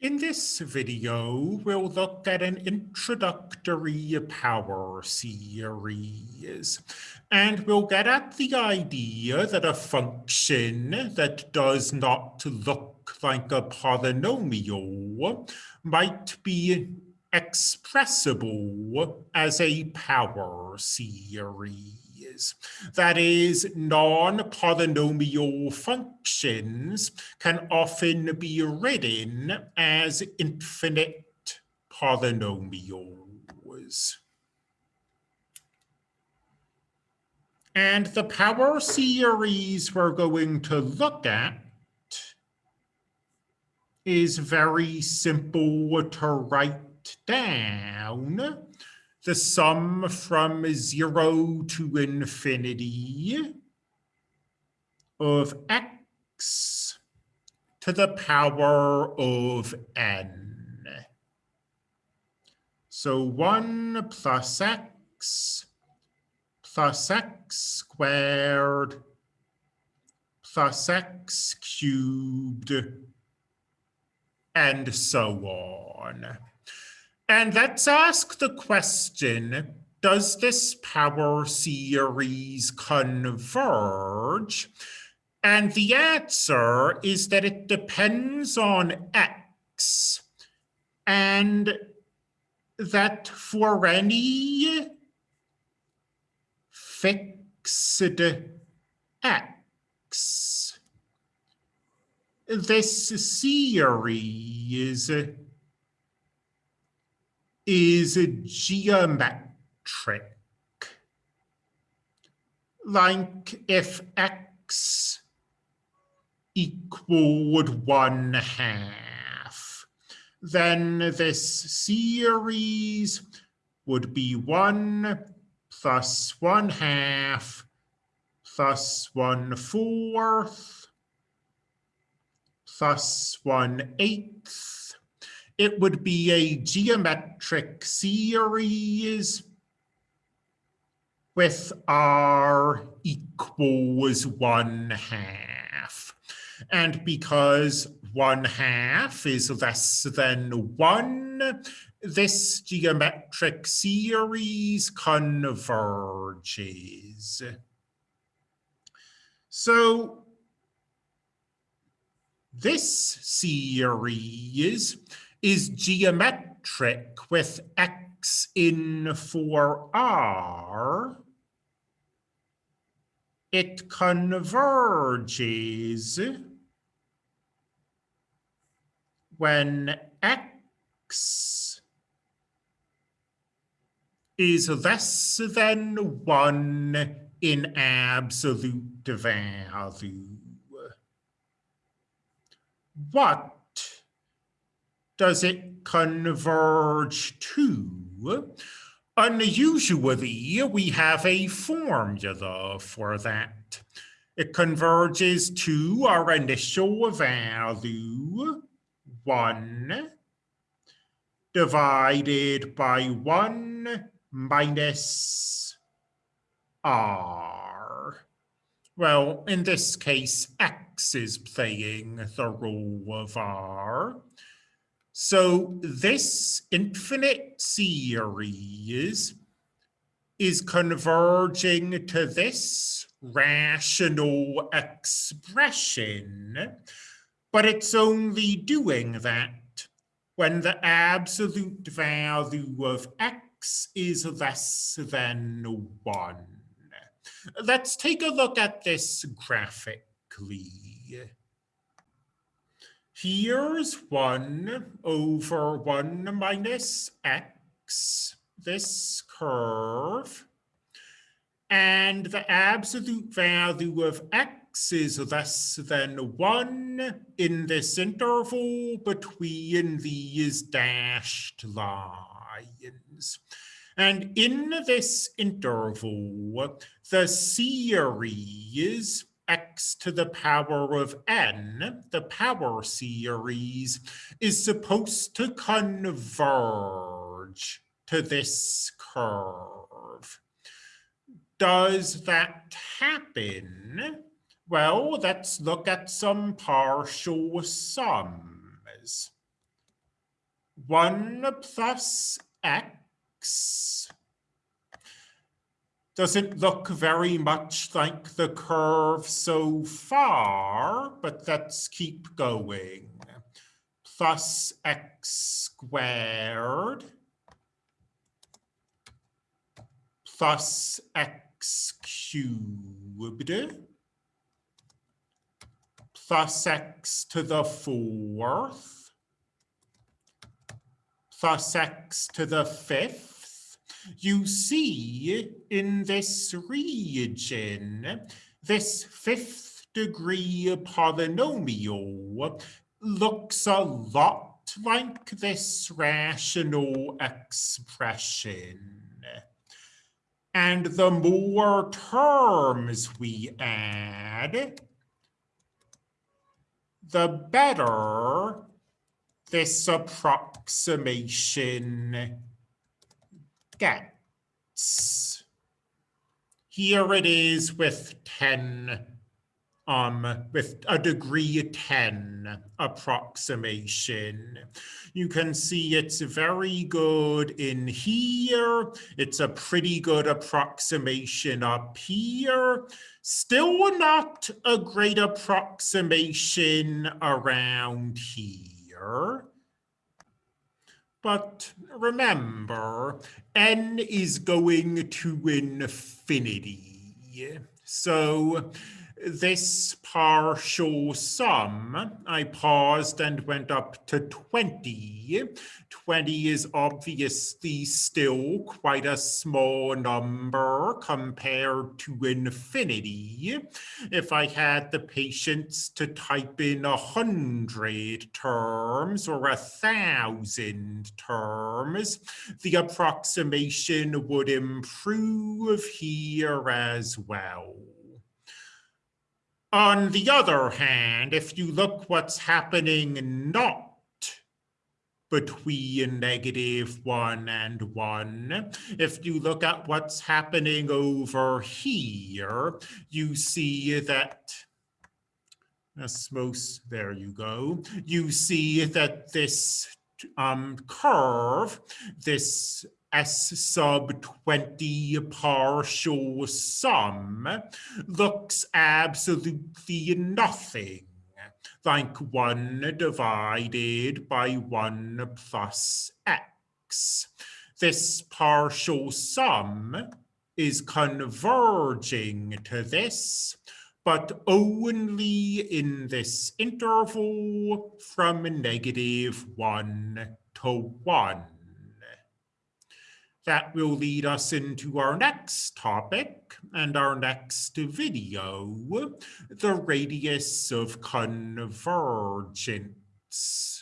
In this video, we'll look at an introductory power series, and we'll get at the idea that a function that does not look like a polynomial might be expressible as a power series That is, non-polynomial functions can often be written as infinite polynomials. And the power series we're going to look at is very simple to write down the sum from 0 to infinity of x to the power of n. So 1 plus x plus x squared plus x cubed and so on. And let's ask the question, does this power series converge? And the answer is that it depends on x and that for any fixed x, this series is a geometric. Like if x equaled one half, then this series would be one plus one half plus one fourth plus one eighth it would be a geometric series with r equals one half. And because one half is less than one, this geometric series converges. So this series is geometric with x in for r, it converges when x is less than 1 in absolute value. What does it converge to? Unusually, we have a formula for that. It converges to our initial value, 1, divided by 1 minus r. Well, in this case, x is playing the role of r. So this infinite series is converging to this rational expression, but it's only doing that when the absolute value of x is less than 1. Let's take a look at this graphically. Here's 1 over 1 minus x, this curve. And the absolute value of x is less than 1 in this interval between these dashed lines. And in this interval, the series x to the power of n, the power series, is supposed to converge to this curve. Does that happen? Well, let's look at some partial sums. 1 plus x doesn't look very much like the curve so far, but let's keep going. Plus x squared plus x cubed plus x to the fourth plus x to the fifth. You see in this region, this fifth degree polynomial looks a lot like this rational expression. And the more terms we add, the better this approximation gets. Here it is with 10 um, with a degree 10 approximation. You can see it's very good in here. It's a pretty good approximation up here. Still not a great approximation around here. But remember, n is going to infinity. So this partial sum, I paused and went up to 20. 20 is obviously still quite a small number compared to infinity. If I had the patience to type in a hundred terms or a thousand terms, the approximation would improve here as well. On the other hand, if you look what's happening not between negative one and one. If you look at what's happening over here, you see that most, there you go. You see that this um, curve, this S sub 20 partial sum looks absolutely nothing like 1 divided by 1 plus x. This partial sum is converging to this, but only in this interval from negative 1 to 1. That will lead us into our next topic and our next video, the radius of convergence.